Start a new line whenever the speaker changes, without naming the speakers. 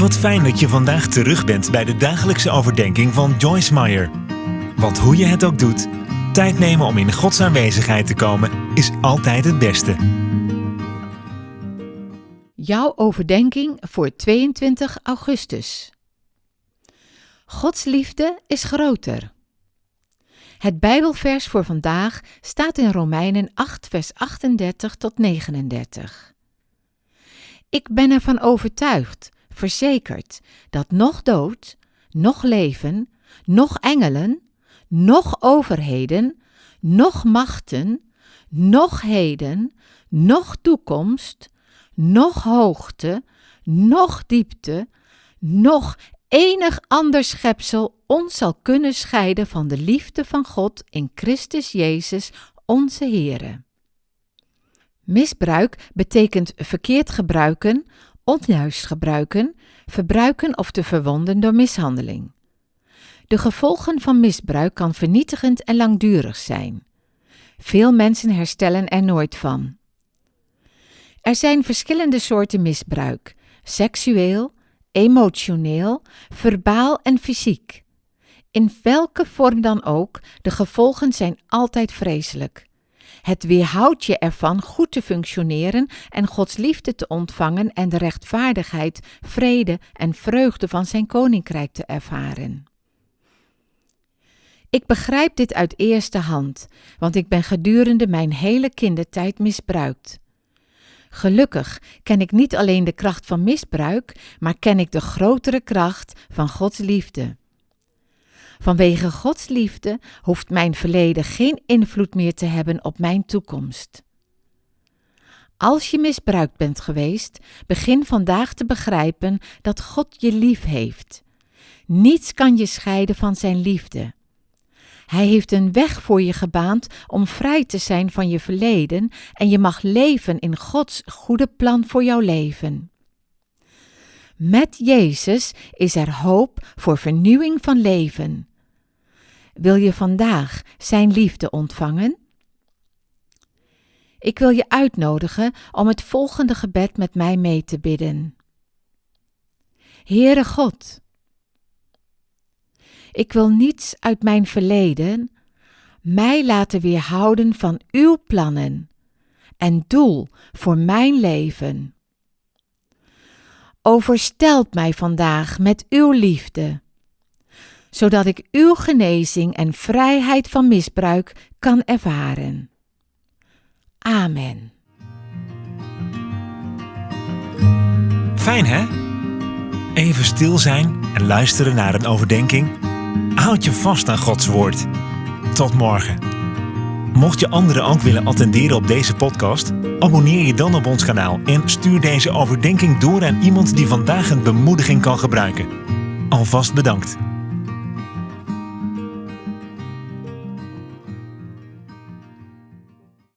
Wat fijn dat je vandaag terug bent bij de dagelijkse overdenking van Joyce Meyer. Want hoe je het ook doet, tijd nemen om in Gods aanwezigheid te komen is altijd het beste.
Jouw overdenking voor 22 augustus. Gods liefde is groter. Het Bijbelvers voor vandaag staat in Romeinen 8, vers 38 tot 39. Ik ben ervan overtuigd, verzekerd, dat nog dood, nog leven, nog engelen, nog overheden, nog machten, nog heden, nog toekomst, nog hoogte, nog diepte, nog enig ander schepsel ons zal kunnen scheiden van de liefde van God in Christus Jezus, onze Heere. Misbruik betekent verkeerd gebruiken, onjuist gebruiken, verbruiken of te verwonden door mishandeling. De gevolgen van misbruik kan vernietigend en langdurig zijn. Veel mensen herstellen er nooit van. Er zijn verschillende soorten misbruik: seksueel, emotioneel, verbaal en fysiek. In welke vorm dan ook, de gevolgen zijn altijd vreselijk. Het weerhoudt je ervan goed te functioneren en Gods liefde te ontvangen en de rechtvaardigheid, vrede en vreugde van zijn koninkrijk te ervaren. Ik begrijp dit uit eerste hand, want ik ben gedurende mijn hele kindertijd misbruikt. Gelukkig ken ik niet alleen de kracht van misbruik, maar ken ik de grotere kracht van Gods liefde. Vanwege Gods liefde hoeft mijn verleden geen invloed meer te hebben op mijn toekomst. Als je misbruikt bent geweest, begin vandaag te begrijpen dat God je lief heeft. Niets kan je scheiden van Zijn liefde. Hij heeft een weg voor je gebaand om vrij te zijn van je verleden en je mag leven in Gods goede plan voor jouw leven. Met Jezus is er hoop voor vernieuwing van leven. Wil je vandaag Zijn liefde ontvangen? Ik wil je uitnodigen om het volgende gebed met mij mee te bidden. Heere God, ik wil niets uit mijn verleden mij laten weerhouden van uw plannen en doel voor mijn leven. Overstelt mij vandaag met uw liefde, zodat ik uw genezing en vrijheid van misbruik kan ervaren. Amen.
Fijn hè? Even stil zijn en luisteren naar een overdenking Houd je vast aan Gods woord. Tot morgen. Mocht je anderen ook willen attenderen op deze podcast, abonneer je dan op ons kanaal en stuur deze overdenking door aan iemand die vandaag een bemoediging kan gebruiken. Alvast bedankt.